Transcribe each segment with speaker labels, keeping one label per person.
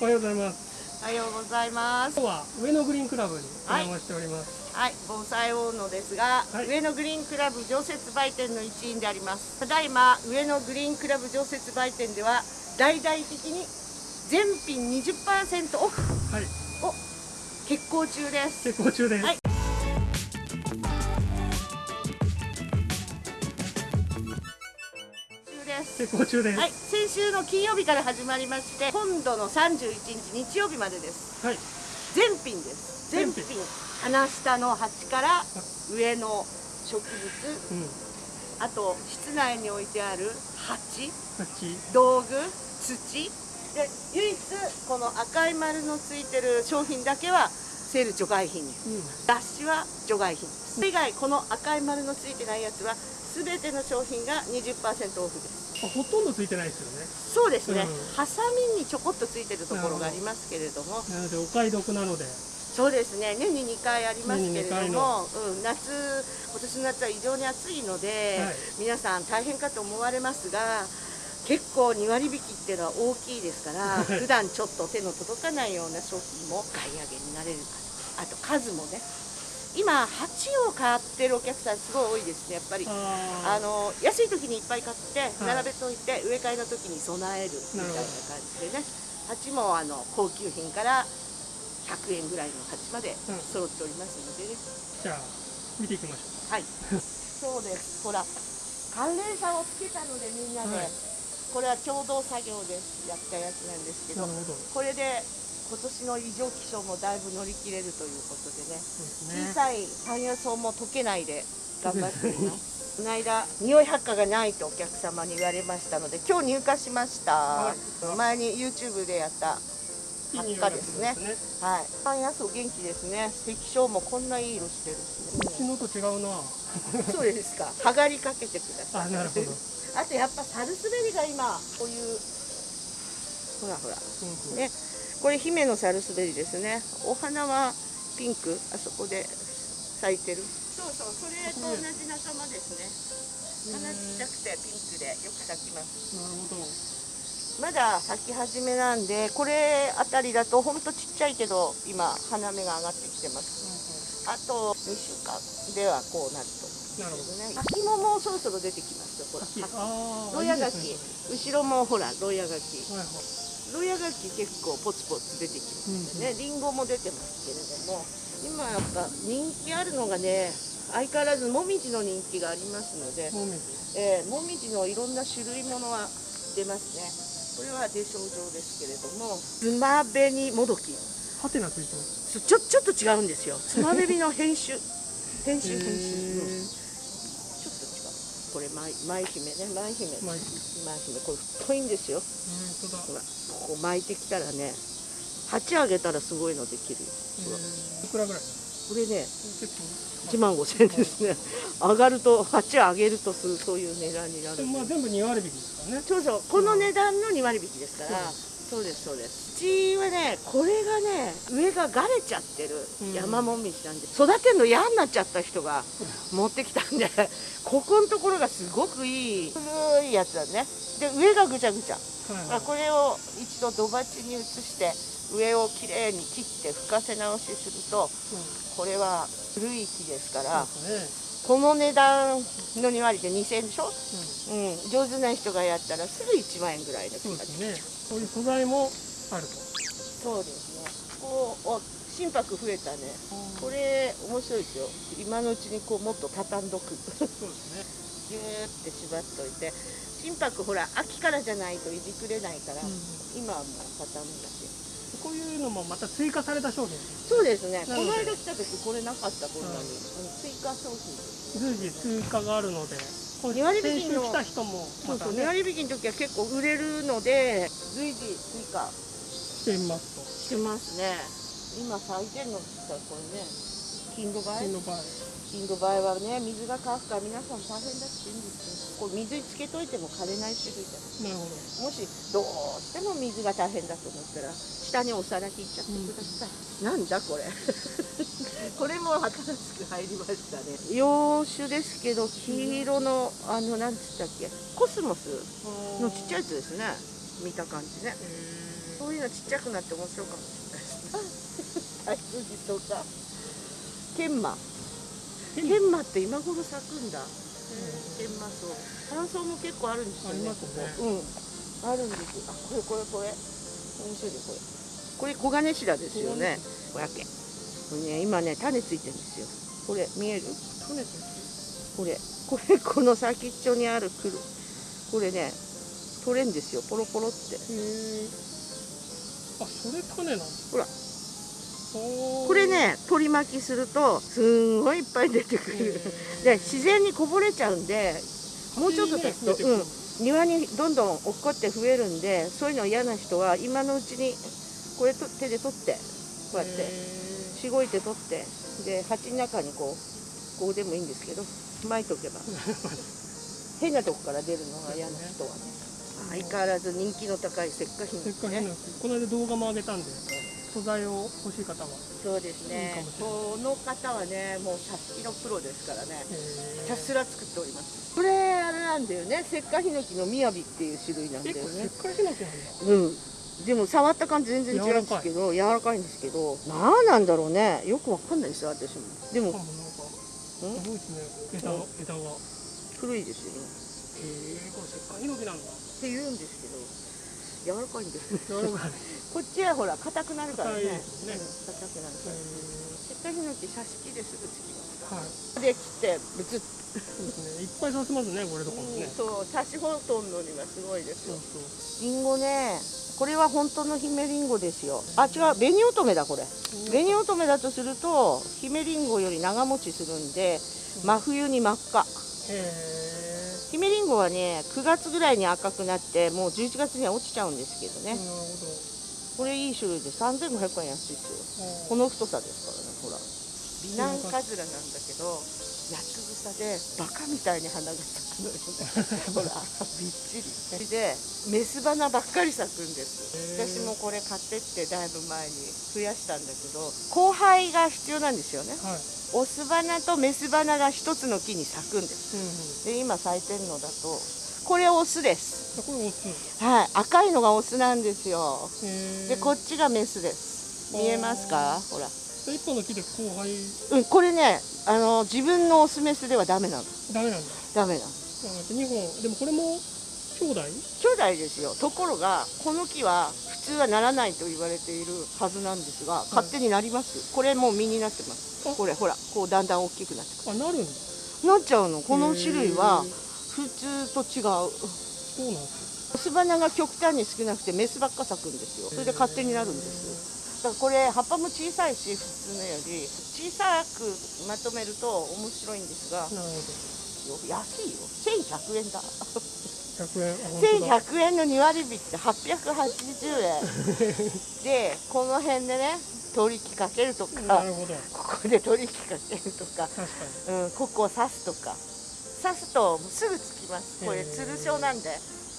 Speaker 1: おはようございます。
Speaker 2: おはようございます。
Speaker 1: 今日は上野グリーンクラブにお邪魔しております、
Speaker 2: はい、防災大野ですが、
Speaker 1: はい。
Speaker 2: 上野グリーンクラブ常設売店の一員であります。ただいま上野グリーンクラブ常設売店では大々的に全品20%オフ
Speaker 1: はい。
Speaker 2: を決行中です。
Speaker 1: 結構中です、
Speaker 2: はいです。
Speaker 1: 中です
Speaker 2: はい、先週の金曜日から始まりまして今度の31日日曜日までです。
Speaker 1: はい。
Speaker 2: 全品です。全品。
Speaker 1: 全
Speaker 2: 鼻下の鉢から上の植物。
Speaker 1: うん。
Speaker 2: あと室内に置いてある鉢。
Speaker 1: 8
Speaker 2: 道具。土。で唯一この赤い丸のついてる商品だけはセール除外品。
Speaker 1: うん。
Speaker 2: 雑誌は除外品です。それ以外この赤い丸のついてないやつは全ての商品が20%オフです
Speaker 1: あほとんどついてないですよね。
Speaker 2: そうですね、
Speaker 1: うん。
Speaker 2: ハサミにちょこっとついてるところがありますけれども。
Speaker 1: なのでお買い得なので。
Speaker 2: そうですね。年に2回ありますけれども、うん、夏今年の夏は異常に暑いので、
Speaker 1: はい。
Speaker 2: 皆さん大変かと思われますが結構2割引きっていうのは大きいですから
Speaker 1: はい。
Speaker 2: 普段ちょっと手の届かないような商品も買い上げになれるかと。あと数もね今鉢を買ってるお客さんすごい多いですねやっぱり。あ
Speaker 1: あ
Speaker 2: の安い時にいっぱい買って
Speaker 1: はい。
Speaker 2: 並べといて植え替えの時に備えるみたいな感じでね鉢もあの高級品から100円ぐらいの鉢まで
Speaker 1: うん
Speaker 2: 揃っておりますのでね、
Speaker 1: ーじゃあ見ていきましょ
Speaker 2: はい。そうです。ほら寒冷差をつけたのでみんなで、
Speaker 1: はい。
Speaker 2: これは共同作業でやったやつなんですけど。これで今年の異常気象もだいぶ乗り切れるということでね。
Speaker 1: ね。
Speaker 2: 小さい山野草も溶けないで頑張って。います。この間匂い発火がないとお客様に言われましたので今日入荷しました、
Speaker 1: はい。
Speaker 2: 前に YouTube でやった発火ですね。
Speaker 1: がするん
Speaker 2: はい。山野草元気ですね。石章もこんないい色してるし
Speaker 1: うち
Speaker 2: ね
Speaker 1: のと違うな。
Speaker 2: そうですか。剥がりかけてください。
Speaker 1: あなるほど、
Speaker 2: あとやっぱサルスベリが今こういうほらほら。
Speaker 1: うん
Speaker 2: ねこれ姫のサルスベリですね。お花はピンク。あそこで咲いてる。そうそうそれと同じ仲間ですね。花ちっちゃくてピンクでよく咲きます。
Speaker 1: なるほど。
Speaker 2: まだ咲き始めなんでこれあたりだとほんとちっちゃいけど今花芽が上がってきてます。あと2週間ではこうなると。
Speaker 1: なるほど。
Speaker 2: ね秋ももうそろそろ出てきますよほら
Speaker 1: 秋ああ
Speaker 2: ロヤガキ。後ろもほらロヤガキ。
Speaker 1: はいはい
Speaker 2: ロヤガキ結構ポツポツ出てきますね、リンゴも出てますけれども今やっぱ人気あるのがね相変わらずもみじの人気がありますので、
Speaker 1: もみじ。
Speaker 2: えーもみじのいろんな種類ものは出ますね。これは出症状ですけれどもつまべにもどき。
Speaker 1: ハテナついてます。
Speaker 2: ちょちょっと違うんですよ。つまべびの変種変種変種、うん
Speaker 1: へ
Speaker 2: ちょっと違うこれ舞舞姫ね。舞姫舞姫これ太いんですよ。
Speaker 1: うん本当だ
Speaker 2: ほらここ巻いてきたらね鉢あげたらすごいのできるよ。
Speaker 1: いくらぐらい？
Speaker 2: これね
Speaker 1: 結
Speaker 2: 1万5千円ですね。上がると鉢上げるとするそういう値段になる
Speaker 1: まあ全部2割引きですからね。
Speaker 2: そうそう。この値段の2割引きですから
Speaker 1: そう
Speaker 2: そうですそうです。うちはねこれがね上ががれちゃってる
Speaker 1: うん。
Speaker 2: 山もみじなんで育てるの嫌になっちゃった人が持ってきたんで ここのところがすごくいい。古いやつだね。で上がぐちゃぐちゃ。
Speaker 1: はいはい
Speaker 2: あこれを一度土鉢に移して上をきれいに切って吹かせ直しするとこれは古い木ですからこの値段の2割で2000円でしょ、
Speaker 1: ね
Speaker 2: うん、上手な人がやったらすぐ1万円ぐらい
Speaker 1: でねそういう素材もあると。
Speaker 2: そうですね。こうお心拍増えたね。これ面白いですよ。今のうちにこうもっと畳んどく。
Speaker 1: そうです
Speaker 2: ギューって縛っといて。心拍ほら秋からじゃないといじくれないから、
Speaker 1: ね、
Speaker 2: 今はもう畳むだけ
Speaker 1: こういうのもまた追加された商品。
Speaker 2: そうですね。こ
Speaker 1: なの
Speaker 2: 間来た時これなかったこんなに、
Speaker 1: はい
Speaker 2: うん追加商品です。
Speaker 1: 随時追加があるのでこれ
Speaker 2: 二割
Speaker 1: 先週
Speaker 2: 引きの
Speaker 1: 来た人も
Speaker 2: そうそう、
Speaker 1: またね
Speaker 2: 値割引の時は結構売れるので随時追加。
Speaker 1: してみます
Speaker 2: してますね。今咲いてるのって言ったらこれね、金土
Speaker 1: と
Speaker 2: 梅
Speaker 1: 金の場合
Speaker 2: 金土梅はね水が乾くから皆さん大変だって言うんですよ。これ水につけといても枯れない種類だ。
Speaker 1: なるほど。
Speaker 2: もしどうしても水が大変だと思ったら下にお皿引いちゃってください、なんだこれこれも新しく入りましたね。洋酒ですけど黄色のあのなんつったっけ？コスモスのちっちゃいやつですね。見た感じね。
Speaker 1: へ
Speaker 2: ここういうのちっちゃくなって面白いかもしれないですね。タイツジとか。研磨。研磨って今頃咲くんだ。研磨草。乾燥も結構あるんですよね
Speaker 1: ね。
Speaker 2: ここ。うん。あるんですあこれこれこれ。面白いねこれ。これ黄金シダですよね。500円これね今ね種ついてるんですよ。これ見える？
Speaker 1: 種と
Speaker 2: これこれこの先っちょにある黒これね取れんですよポロポロって。
Speaker 1: あそれ種なんだ。
Speaker 2: ほら。
Speaker 1: おー。
Speaker 2: これね取り巻きするとすんごいいっぱい出てく
Speaker 1: へ
Speaker 2: る
Speaker 1: ー。
Speaker 2: で自然にこぼれちゃうんでもうちょっと経つと、うん、庭にどんどん落っこって増えるんでそういうの嫌な人は今のうちにこれと手で取ってこうやって。
Speaker 1: へ
Speaker 2: しごいて取ってで鉢の中にこうこうでもいいんですけど巻いとけば。変なとこから出るのが嫌な人はね。相変わらず人気の高い石化品
Speaker 1: ーせっかく
Speaker 2: ね
Speaker 1: ねこの間動画も上げたんで素材を欲しい方は。
Speaker 2: そうですね。
Speaker 1: いい
Speaker 2: この方はねもう挿し木のプロですからね。ひたすら作っております。これあれなんだよね。石化ヒノキのみやびっていう種類なんだよね。
Speaker 1: せっかくヒノキなんだ。
Speaker 2: うんでも触った感じ全然違うんですけど柔らかい。んですけど何なんだろうね。よくわかんないですよ私も。でも
Speaker 1: すごいですね。枝の枝
Speaker 2: 古いですよね。
Speaker 1: えこれせっかくヒノキなんだ
Speaker 2: って言うんですけど柔らかいんです こっちはほら硬くなるからね。
Speaker 1: 硬ね。
Speaker 2: くなるから。
Speaker 1: へ
Speaker 2: 石化ヒノキ挿し木ですぐつきます。
Speaker 1: ーはい。
Speaker 2: で切ってブツッ。
Speaker 1: そうですね。いっぱい刺せますねこれとかもね。
Speaker 2: そう刺しほとんのにはすごいですよ。
Speaker 1: そうそう。
Speaker 2: リンゴねこれは本当の姫リンゴですよ。あ違う紅乙女だこれ。紅乙女だとすると姫リンゴより長持ちするんで真冬に真っ赤。
Speaker 1: へ
Speaker 2: 姫リンゴはね9月ぐらいに赤くなってもう11月には落ちちゃうんですけどね。
Speaker 1: えなるほど。
Speaker 2: これいい種類で3500円安いですよ。この太さですからねほら美男カズラなんだけど八つ草でバカみたいに花が咲くのよね。ほらびっちり。でメス花ばっかり咲くんです。私もこれ買ってってだいぶ前に増やしたんだけど交配が必要なんですよね。
Speaker 1: はい。
Speaker 2: オス花とメス花が一つの木に咲くんです。
Speaker 1: うんうん。
Speaker 2: で今咲いてるのだとこれオスです。
Speaker 1: あこれオス。
Speaker 2: はい。赤いのがオスなんですよ。でこっちがメスです。見えますか？ほら
Speaker 1: 一本の木で交配
Speaker 2: うんこれねあの自分のオスメスではダメなの。
Speaker 1: ダメなんだ。
Speaker 2: ダメなの。
Speaker 1: あ2本でもこれも兄弟？
Speaker 2: 兄弟ですよ。ところがこの木は普通はならないと言われているはずなんですが勝手になります、これもう実になってます。
Speaker 1: あ。
Speaker 2: これほらこうだんだん大きくなってく
Speaker 1: あなるんだ
Speaker 2: るなっちゃうの。この種類は普通と違う。
Speaker 1: そうなんです。
Speaker 2: オス花が極端に少なくてメスばっか咲くんですよ。それで勝手になるんですだからこれ葉っぱも小さいし普通のより小さくまとめると面白いんですが安いよ。1100円だ。
Speaker 1: ど100円あ本当だ。
Speaker 2: 1100円の2割引って880円。でこの辺でね取引かけるとか
Speaker 1: なるほど。
Speaker 2: ここで取引かけるとか、
Speaker 1: 確か
Speaker 2: うん、ここを刺すとか。刺すとすぐつきます。これつる状なんで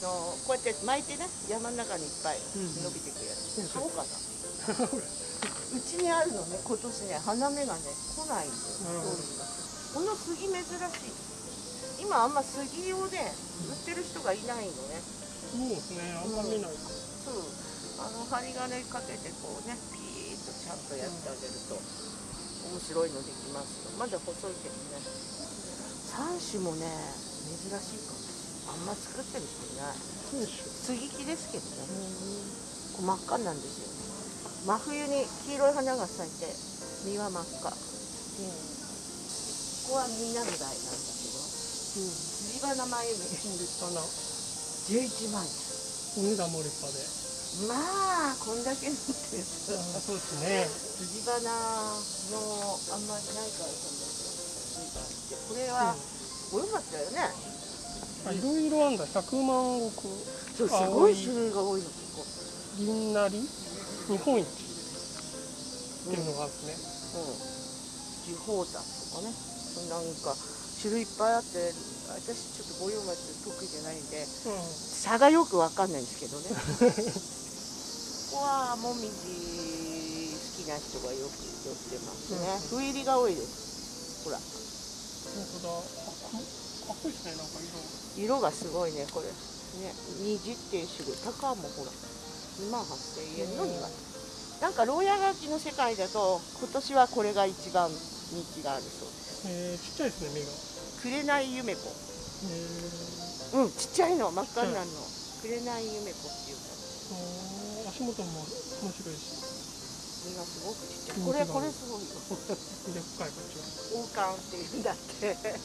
Speaker 2: のこうやって巻いてね山の中にいっぱい
Speaker 1: うん
Speaker 2: 伸びてくるやつ、
Speaker 1: うん。
Speaker 2: 買おうかなうちにあるのね今年ね花芽がね来ないんです。よ
Speaker 1: なるほど
Speaker 2: この杉珍しい今あんま杉をね売ってる人がいないのね。
Speaker 1: そうですねあんま見ない。
Speaker 2: そう。あの針金かけてこうねピーッとちゃんとやってあげると面白いのできますよ。まだ細いけどね。3種もね珍しいかも。あんま作ってる人いない。杉木ですけどね。こう真っ赤なんですよ。ね真冬に黄色い花が咲いて実は真っ赤。ここはみんなの代なんだけど。
Speaker 1: うん
Speaker 2: 辻花真由美
Speaker 1: 立派な
Speaker 2: 11万
Speaker 1: お値段も立派で。
Speaker 2: 円まあこんだけ持って
Speaker 1: そうですね。
Speaker 2: 辻花のあんまりないからそんだけこれは、これよかったよね。
Speaker 1: あいろいろあんだ。100万石。
Speaker 2: そうすごい種類が多いのここ
Speaker 1: 銀なり？日本一っていうのがあるんですね、
Speaker 2: うん、樹宝山とかね。なんか種類いっぱいあって私ちょっと五葉松得意じゃないんで差がよくわかんないんですけどね。ここはもみじ好きな人がよく寄ってますね。
Speaker 1: うん。
Speaker 2: 斑入りが多いです。ほら。
Speaker 1: 本当だ。かっこいいですねなんか色。
Speaker 2: 色がすごいねこれ。ね虹っていう種類。高もほら2万8000円の2割なんか牢屋垣の世界だと今年はこれが一番人気があるそうです。
Speaker 1: えー、ちっちゃいですね、目が。
Speaker 2: 紅夢子。
Speaker 1: えー、
Speaker 2: うんちっちゃいの真っ赤になるの。紅夢子っていうか。
Speaker 1: 足元も面白いし、
Speaker 2: 目がすごくちっちゃい。これこれすごいよ。
Speaker 1: でっかいこっちは。
Speaker 2: 王冠っていうんだって。
Speaker 1: え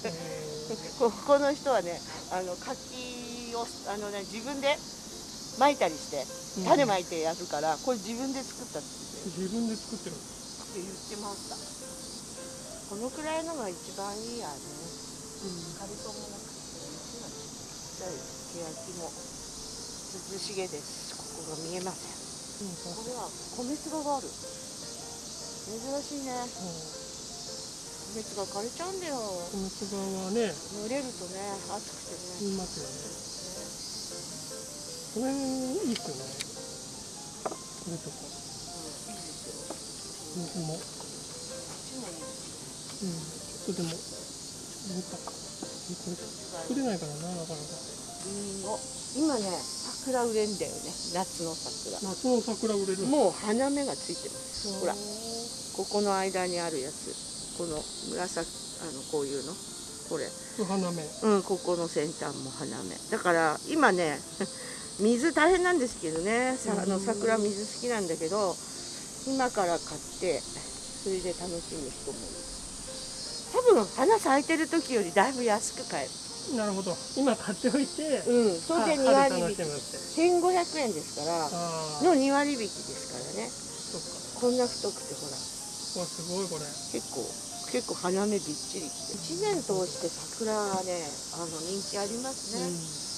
Speaker 2: ここの人はねあの柿をあの、ね、自分で巻いたりして
Speaker 1: ー、
Speaker 2: 種
Speaker 1: い
Speaker 2: まいてやるからこれ自分で作ったって
Speaker 1: 自分で作ってる。
Speaker 2: 言ってました。このくらいのが一番いいやね。カルソンもなくてちっちゃい欅も涼しげです。ここが見えません。
Speaker 1: うん、
Speaker 2: これは米粒がある。珍しいね。米粒が枯れちゃうんだよ。
Speaker 1: このつ側はね、
Speaker 2: 蒸れるとね暑くてね。
Speaker 1: 言いますよね。これいいっすよね。これとか、
Speaker 2: うん
Speaker 1: 水も、うん、ちょっとでも、見たか。これ作れないからな、なかなか。
Speaker 2: りん。ご今ね桜売れんだよね。夏の桜。
Speaker 1: 夏の桜売れる。
Speaker 2: もう花芽がついてます。ほら。
Speaker 1: こ
Speaker 2: ここの間にあるやつ。この紫あのこういうの。これ。
Speaker 1: れ花芽。
Speaker 2: うんここの先端も花芽。だから今ね水大変なんですけどね。さあの桜水好きなんだけど今から買ってそれで楽しむ人も多分花咲いてる時よりだいぶ安く買える。
Speaker 1: なるほど。今買っておいて、
Speaker 2: うん。それで2
Speaker 1: は
Speaker 2: 割引き
Speaker 1: 春楽しむって。
Speaker 2: 1500円ですからの2割引きですからね。
Speaker 1: そっか。
Speaker 2: こんな太くてほら。
Speaker 1: わ、すごいこれ。
Speaker 2: 結構結構花芽びっちり。きて1年通して桜はねあの人気ありますね、
Speaker 1: うん。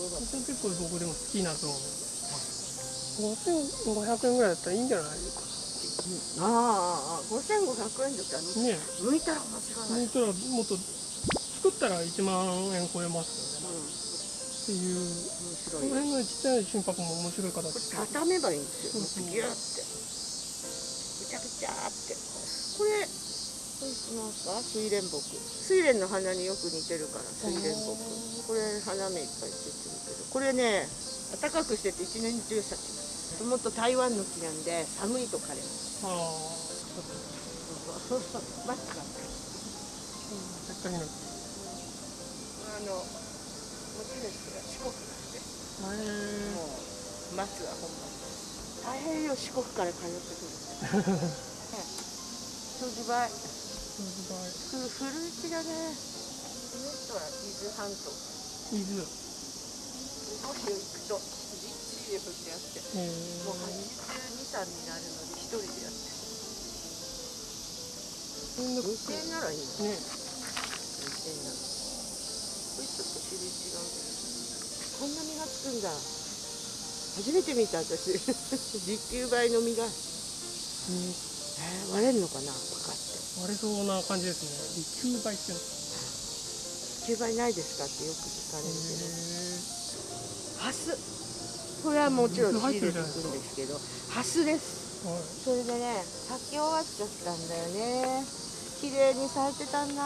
Speaker 1: 私は結構僕でも好きなゾーン。5500円ぐらいだったらいいんじゃない。です
Speaker 2: ああああ5500円だったら
Speaker 1: か。ね
Speaker 2: 剥いたら間違いない、
Speaker 1: え。そしたらもっと作ったら1万円超えますよね。っていう。この辺のちっちゃい心拍も面白い形
Speaker 2: これ
Speaker 1: して。
Speaker 2: 畳めばいいん。ですよ
Speaker 1: うそう
Speaker 2: ギューってぐちゃぐちゃってこれこれ知ってますか？睡蓮木。睡蓮の花によく似てるから睡蓮木。これ花芽いっぱいついてるけどこれね暖かくしてて一年中咲きます。もっと台湾の木なんで寒いと枯れます
Speaker 1: ああ。
Speaker 2: マスクが
Speaker 1: せっかくの。
Speaker 2: あの持ち主が四国なんで
Speaker 1: へ
Speaker 2: もう。松は本場大変よ四国から通ってくるね長寿梅ふ古市だねこの人は伊豆半島
Speaker 1: 伊豆。
Speaker 2: 少し行くとじっちり降ってあってもう
Speaker 1: ー、
Speaker 2: 82、3になるのに一人でやってる
Speaker 1: みんな
Speaker 2: 運転ならい。い。の運
Speaker 1: ね
Speaker 2: 転ならこれちょっと種類違うけどこんな実がつくんだ初めて見た私実給梅の実が、
Speaker 1: うんえ
Speaker 2: ー割れるのかなパカって
Speaker 1: 割れそうな感じですね。利休梅っていうの。
Speaker 2: 実給梅ないですかってよく聞かれるけど。
Speaker 1: へ
Speaker 2: ハス。これはもちろん仕入れていくんですけどハスです。
Speaker 1: ーはい。
Speaker 2: それでね咲き終わっちゃったんだよね。綺麗に咲いてたんだ。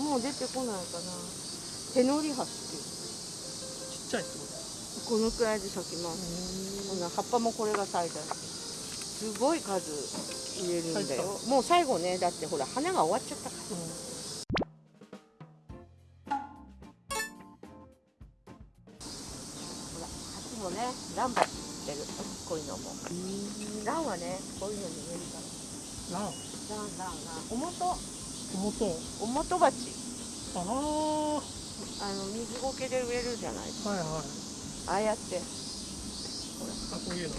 Speaker 2: もう出てこないかな。手乗りハスっていう。
Speaker 1: ちっちゃいってこ
Speaker 2: このくらいで咲きます。
Speaker 1: と。
Speaker 2: こんな葉っぱもこれが咲いたすごい数入れるんだよ。もう最後ねだってほら花が終わっちゃったから。ほら鉢もねランバってるこういうのも。ランはねこういうのに植えるから。
Speaker 1: ラン、
Speaker 2: ランランランおもと
Speaker 1: 表。
Speaker 2: おもと鉢。
Speaker 1: ああ、は
Speaker 2: あの水苔で植えるじゃない
Speaker 1: いはい。
Speaker 2: ああやって。
Speaker 1: あ、こういうの。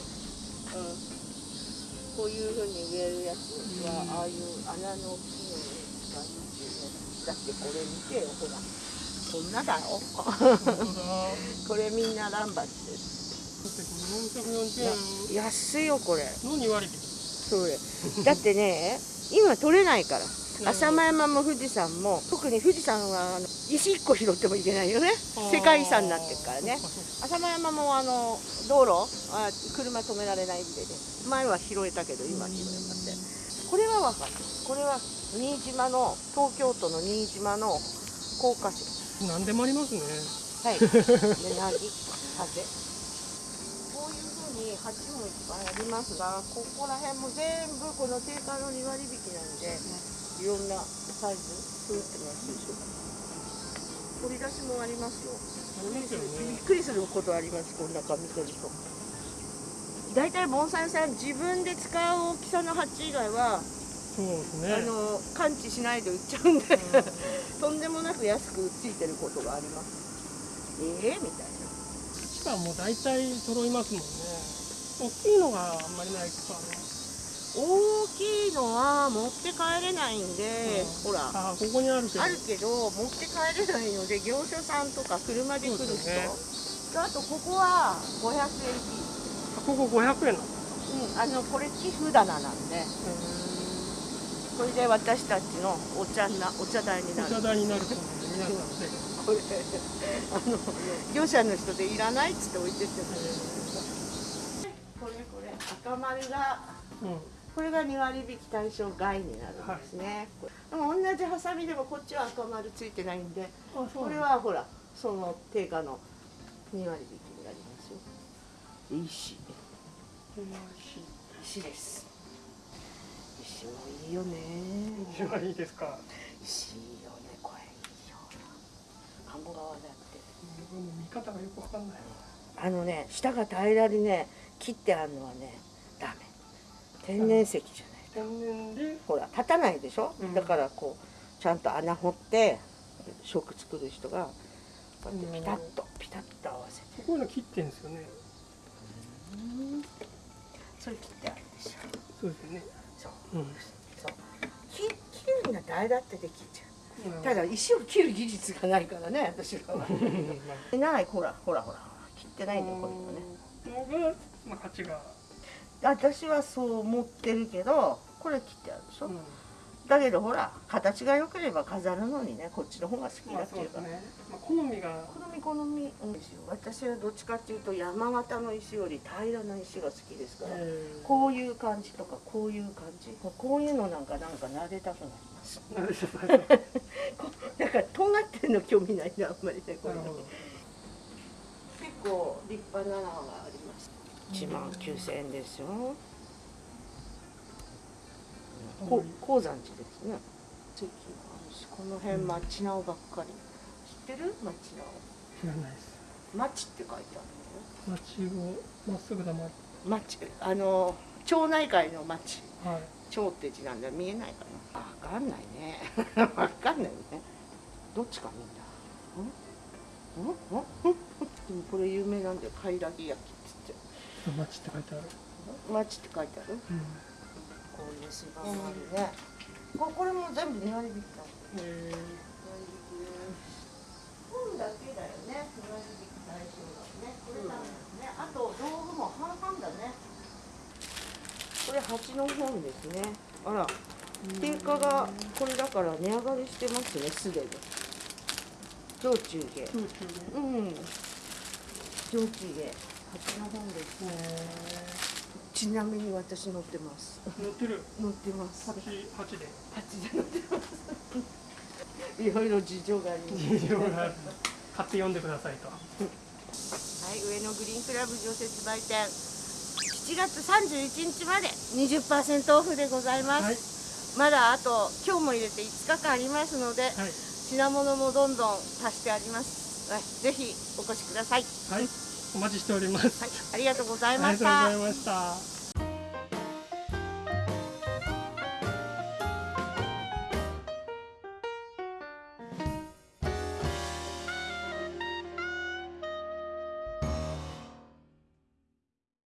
Speaker 2: こういうふうに植えるやつは、ああいう穴の大きいのに使うっていうね。だってこれ見てよ、ほら。こんなだよ。これみんなランバチです。
Speaker 1: だって440円
Speaker 2: 安いよ、これ。
Speaker 1: の2割引？き。
Speaker 2: それ。だってね、今取れないから。浅間山も富士山も、特に富士山は石1個拾ってもいけないよね。世界遺産になってるからね。浅間山もあの道路あ車止められないんでね。前は拾えたけど今は拾えません。これはわかる。これは新島の東京都の新島の高架線
Speaker 1: 何でもありますね。
Speaker 2: はい。でなぎ風に鉢もいっぱいありますがここら辺も全部この定価の2割引きなんでいろんなサイズ。作ってますでしょ取り出しもありますよ。びっくりすることありますこんな紙取りと大体盆栽さん自分で使う大きさの鉢以外は、
Speaker 1: そうですね。
Speaker 2: あの感知しないで売っちゃうんで、とん。でもなく安くついてることがありますええみたいな
Speaker 1: しかもう大体揃いますもん。ね大きいのがあん。まりないですかね
Speaker 2: 大きいのは持って帰れないんで、
Speaker 1: うん。
Speaker 2: ほら
Speaker 1: あここにあるけど
Speaker 2: あるけど持って帰れないので業者さんとか車で来る人、
Speaker 1: ね。
Speaker 2: とあとここは500円
Speaker 1: ここ500円なの？
Speaker 2: うん、あのこれ木札棚なんで。これで私たちのお茶なお茶代になる。
Speaker 1: お茶代になるそうなんで皆さんで。
Speaker 2: これあの業者の人でいらないっつって置いてってこれこれ赤丸が
Speaker 1: うん
Speaker 2: これが2割引き対象外になるんですね、これでも同じハサミでもこっちは赤丸ついてないんでこれはほらその定価の2割引きになりますよ。石。石。です。石もいいよね。
Speaker 1: 一番いいですか？
Speaker 2: 石いいよねこれ。いいよ鴨川だって
Speaker 1: 見方がよくわかんない。
Speaker 2: あのね下が平らにね切ってあるのはね天然石じゃない
Speaker 1: 天然。で
Speaker 2: ほら立たないでしょ、
Speaker 1: うん。
Speaker 2: だからこうちゃんと穴掘って食作る人がこうやってピタッとピタッと合わせて。
Speaker 1: こういうの切ってんですよね。
Speaker 2: それ切ってあるでしょ。
Speaker 1: そうですよね。
Speaker 2: そう。
Speaker 1: うん。
Speaker 2: そう。切切るんだ誰だってできちゃう
Speaker 1: まあ
Speaker 2: ただ石を切る技術がないからね私らは。
Speaker 1: ま
Speaker 2: ない。ほらほらほら切って
Speaker 1: あ
Speaker 2: ないんだよこれもね。
Speaker 1: のがまあ価値が
Speaker 2: 私はそう思ってるけどこれ切ってあるでしょ、
Speaker 1: うん。
Speaker 2: だけどほら形が良ければ飾るのにねこっちの方が好き
Speaker 1: まあ
Speaker 2: だっていうか、
Speaker 1: そうですね。まあ好みが。
Speaker 2: 好み好みうんですよ。私はどっちかっていうと山形の石より平らな石が好きですから、
Speaker 1: え。ー
Speaker 2: こういう感じとかこういう感じ。こういうのなんかなんか撫でたくなります。だ からとんがってるの興味ないんだあんまりねこれ結構立派なのがあります1万9000円ですよ。こ鉱山地ですね。関この辺
Speaker 1: うん
Speaker 2: 町直ばっかり。知ってる？町
Speaker 1: 知らないです。
Speaker 2: 直町って書いてある
Speaker 1: 町をまっすぐだま
Speaker 2: 町あの町内会の町。
Speaker 1: はい。
Speaker 2: 町って字なんだ。見えないかな？わかんないね。わかんないね。どっちかみん？なん？ん？ん？でもこれ有名なんだよ。貝らぎ焼き
Speaker 1: 町って書いてある。
Speaker 2: 町って書いてある？
Speaker 1: うん。
Speaker 2: こういう芝もあるね。ここれも全部2割引きだ
Speaker 1: え
Speaker 2: 本だけだよね。2割引き対象だね。これだね、あと道具も半々だね。これ蜂の本ですね。あら。
Speaker 1: ー
Speaker 2: 定価がこれだから値上がりしてますねすでに。上中下
Speaker 1: 空中で
Speaker 2: うん。上中下蜂の本です
Speaker 1: え
Speaker 2: ちなみに私乗ってます。
Speaker 1: ー乗ってる。
Speaker 2: 乗ってます。
Speaker 1: 八八で。
Speaker 2: 蜂で乗ってます。いろいろ事情があります。
Speaker 1: 事情がある。買って読んでくださいと。
Speaker 2: はい、上野グリーンクラブ常設売店。7月31日まで。20%オフでございます、
Speaker 1: はい。
Speaker 2: まだあと今日も入れて5日間ありますので
Speaker 1: はい。
Speaker 2: 品物もどんどん足してあります。はいぜひお越しください。
Speaker 1: はいお待ちしております。
Speaker 2: はい、ありがとうござい
Speaker 1: ありがとうご
Speaker 2: ました
Speaker 1: ざいました